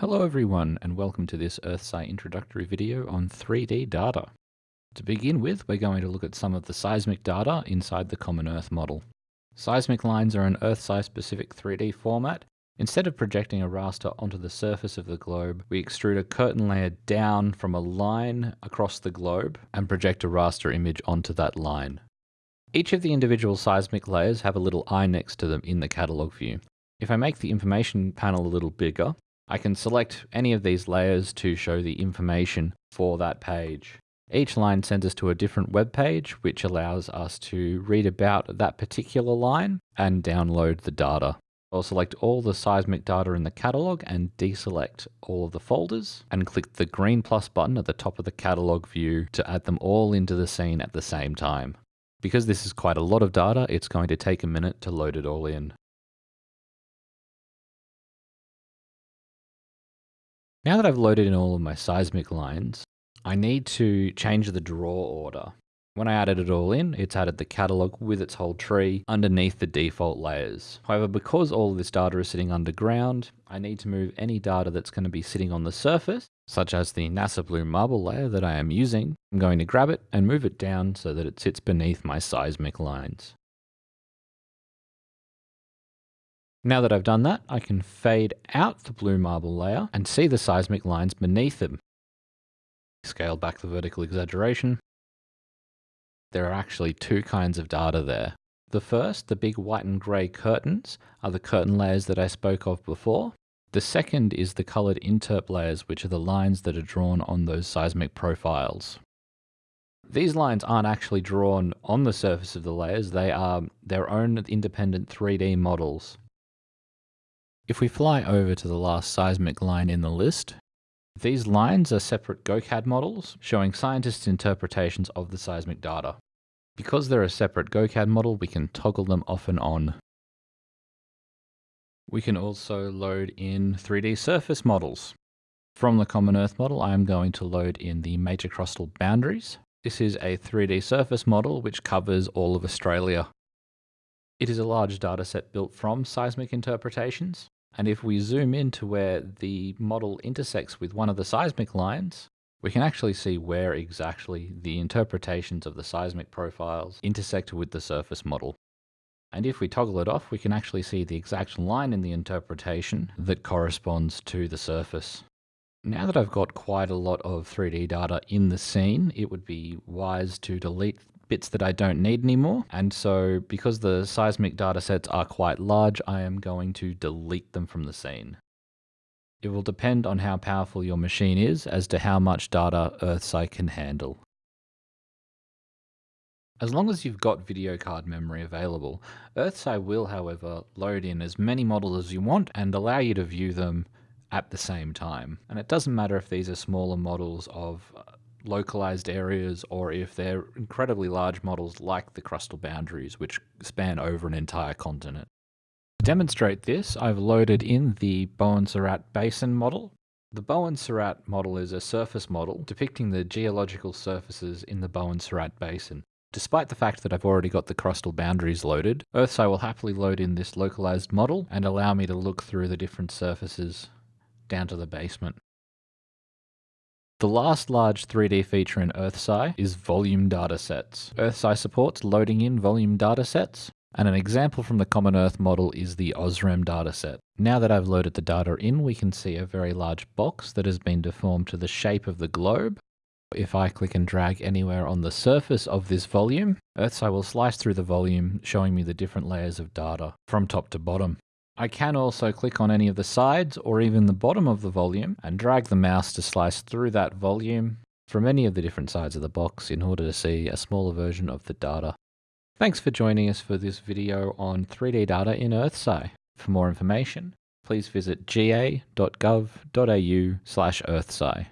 Hello everyone and welcome to this EarthSci introductory video on 3D data. To begin with, we're going to look at some of the seismic data inside the Common Earth model. Seismic lines are an EarthSci specific 3D format. Instead of projecting a raster onto the surface of the globe, we extrude a curtain layer down from a line across the globe and project a raster image onto that line. Each of the individual seismic layers have a little eye next to them in the catalog view. If I make the information panel a little bigger, I can select any of these layers to show the information for that page. Each line sends us to a different web page, which allows us to read about that particular line and download the data. I'll select all the seismic data in the catalog and deselect all of the folders and click the green plus button at the top of the catalog view to add them all into the scene at the same time. Because this is quite a lot of data, it's going to take a minute to load it all in. Now that I've loaded in all of my seismic lines, I need to change the draw order. When I added it all in, it's added the catalog with its whole tree underneath the default layers. However, because all of this data is sitting underground, I need to move any data that's going to be sitting on the surface, such as the NASA Blue Marble layer that I am using. I'm going to grab it and move it down so that it sits beneath my seismic lines. Now that I've done that, I can fade out the blue marble layer and see the seismic lines beneath them. Scale back the vertical exaggeration. There are actually two kinds of data there. The first, the big white and grey curtains, are the curtain layers that I spoke of before. The second is the coloured interp layers, which are the lines that are drawn on those seismic profiles. These lines aren't actually drawn on the surface of the layers, they are their own independent 3D models. If we fly over to the last seismic line in the list, these lines are separate GoCAD models showing scientists' interpretations of the seismic data. Because they're a separate GoCAD model, we can toggle them off and on. We can also load in 3D surface models. From the Common Earth model, I am going to load in the metacrustal boundaries. This is a 3D surface model which covers all of Australia. It is a large dataset built from seismic interpretations, and if we zoom in to where the model intersects with one of the seismic lines, we can actually see where exactly the interpretations of the seismic profiles intersect with the surface model. And if we toggle it off, we can actually see the exact line in the interpretation that corresponds to the surface. Now that I've got quite a lot of 3D data in the scene, it would be wise to delete bits that I don't need anymore. And so because the seismic data sets are quite large, I am going to delete them from the scene. It will depend on how powerful your machine is as to how much data EarthSci can handle. As long as you've got video card memory available, EarthSci will, however, load in as many models as you want and allow you to view them at the same time. And it doesn't matter if these are smaller models of localized areas or if they're incredibly large models like the crustal boundaries, which span over an entire continent. To demonstrate this, I've loaded in the Bowen Surat Basin model. The Bowen Surat model is a surface model depicting the geological surfaces in the Bowen Surat Basin. Despite the fact that I've already got the crustal boundaries loaded, EarthSci will happily load in this localized model and allow me to look through the different surfaces down to the basement. The last large 3D feature in EarthSci is volume datasets. EarthSci supports loading in volume datasets, and an example from the Common Earth model is the AuSREM dataset. Now that I've loaded the data in, we can see a very large box that has been deformed to the shape of the globe. If I click and drag anywhere on the surface of this volume, EarthSci will slice through the volume, showing me the different layers of data from top to bottom. I can also click on any of the sides or even the bottom of the volume and drag the mouse to slice through that volume from any of the different sides of the box in order to see a smaller version of the data. Thanks for joining us for this video on 3D data in EarthSci. For more information, please visit ga.gov.au slash earthsci.